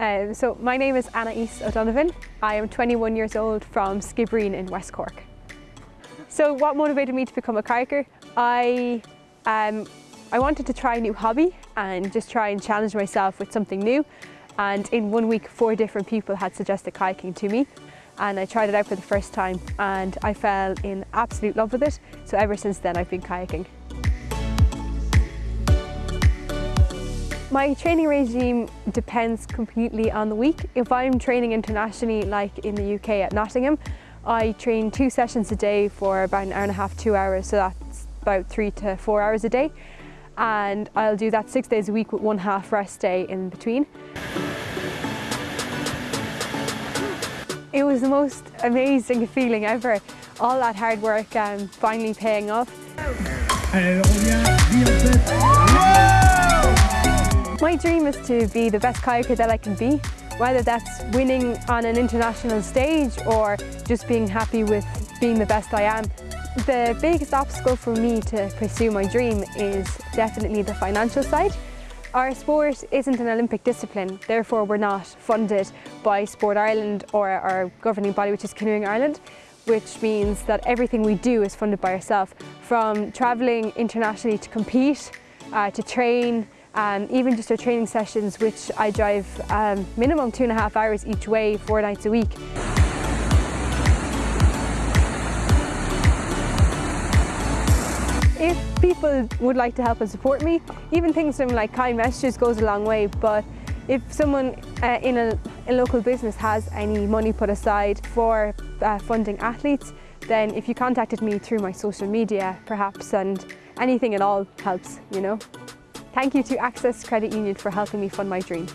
Um, so my name is Anna East O'Donovan. I am 21 years old from Skibbereen in West Cork. So what motivated me to become a kayaker? I, um, I wanted to try a new hobby and just try and challenge myself with something new. And in one week, four different people had suggested kayaking to me. And I tried it out for the first time and I fell in absolute love with it. So ever since then, I've been kayaking. My training regime depends completely on the week. If I'm training internationally, like in the UK at Nottingham, I train two sessions a day for about an hour and a half, two hours, so that's about three to four hours a day. And I'll do that six days a week with one half rest day in between. It was the most amazing feeling ever. All that hard work um, finally paying off. My dream is to be the best kayaker that I can be, whether that's winning on an international stage or just being happy with being the best I am. The biggest obstacle for me to pursue my dream is definitely the financial side. Our sport isn't an Olympic discipline, therefore we're not funded by Sport Ireland or our governing body which is Canoeing Ireland which means that everything we do is funded by ourselves, from travelling internationally to compete, uh, to train, um, even just our training sessions, which I drive um, minimum two and a half hours each way, four nights a week. If people would like to help and support me, even things from like kind messages goes a long way, but if someone uh, in a, a, local business has any money put aside for uh, funding athletes, then if you contacted me through my social media perhaps and anything at all helps, you know. Thank you to Access Credit Union for helping me fund my dream.